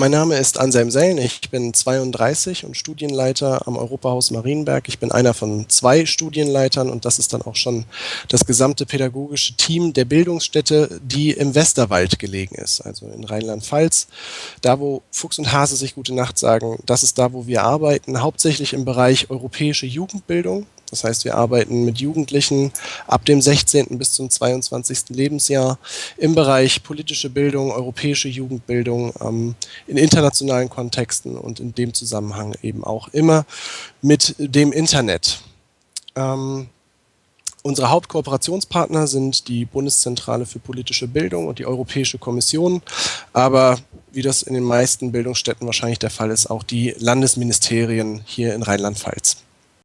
Mein Name ist Anselm Sellen, ich bin 32 und Studienleiter am Europahaus Marienberg. Ich bin einer von zwei Studienleitern und das ist dann auch schon das gesamte pädagogische Team der Bildungsstätte, die im Westerwald gelegen ist, also in Rheinland-Pfalz. Da, wo Fuchs und Hase sich gute Nacht sagen, das ist da, wo wir arbeiten, hauptsächlich im Bereich europäische Jugendbildung. Das heißt, wir arbeiten mit Jugendlichen ab dem 16. bis zum 22. Lebensjahr im Bereich politische Bildung, europäische Jugendbildung ähm, in internationalen Kontexten und in dem Zusammenhang eben auch immer mit dem Internet. Ähm, Unsere Hauptkooperationspartner sind die Bundeszentrale für politische Bildung und die Europäische Kommission, aber wie das in den meisten Bildungsstätten wahrscheinlich der Fall ist, auch die Landesministerien hier in Rheinland-Pfalz.